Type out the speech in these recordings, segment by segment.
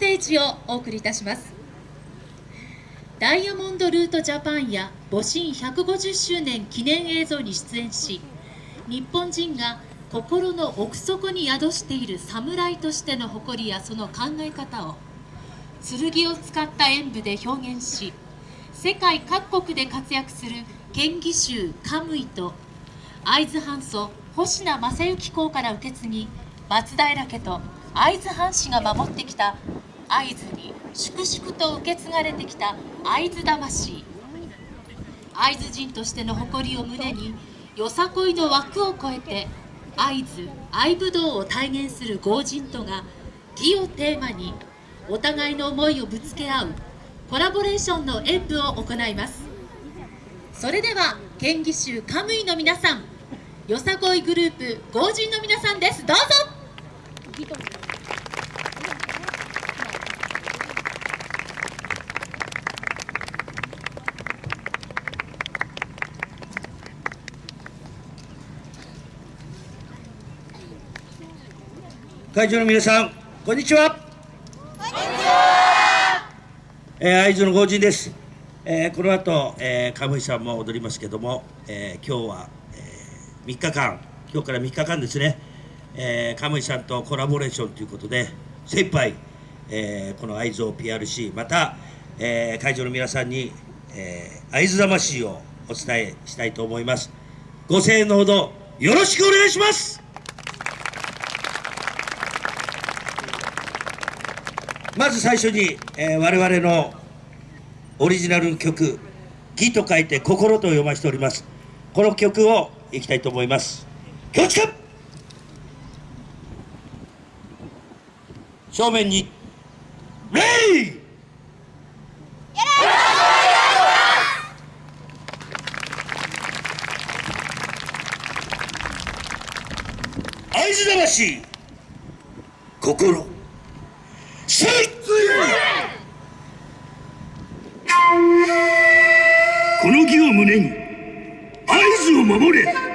テージをお送りいたします。ダイヤモンドルートジャパンや母神150周年記念映像に出演し日本人が心の奥底に宿している侍としての誇りやその考え方を剣を使った演舞で表現し世界各国で活躍する県議衆カムイと会津藩祖星名正幸公から受け継ぎ松平家と会津藩士が守ってきた会津に粛々と受け継がれてきた会津魂。会津人としての誇りを胸によさこいの枠を超えて会津愛武道を体現する豪人とが義をテーマにお互いの思いをぶつけ合うコラボレーションの演舞を行います。それでは県議衆カムイの皆さんよさこいグループ豪人の皆さんです。どうぞ。会場の皆さんこんにちは。こんにちは、えー、会津の豪人です、えー、この後、えー、鴨井さんも踊りますけども、えー、今日は、えー、3日間。今日から3日間ですね、えー、鴨井さんとコラボレーションということで精一杯、えー、この会津を PRC また、えー、会場の皆さんに、えー、会津魂をお伝えしたいと思います。ご声援のほどよろしくお願いしますまず最初に、えー、我々のオリジナル曲「義」と書いて「心」と読ませております。この曲をいきたいと思います。気をつけ正面に。レイ。会津魂。心。この義を胸に合図を守れ。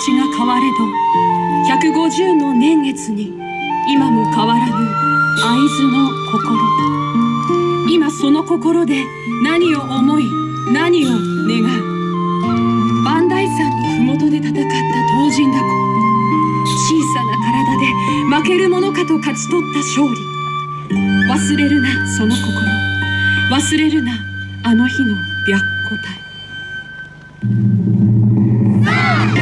が変われど150の年月に今も変わらぬ会津の心。今その心で何を思い何を願う。磐梯山の麓で戦った東尋だこ小さな体で負けるものかと勝ち取った勝利。忘れるなその心。忘れるなあの日の白虎隊。先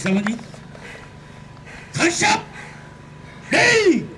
様に感謝礼！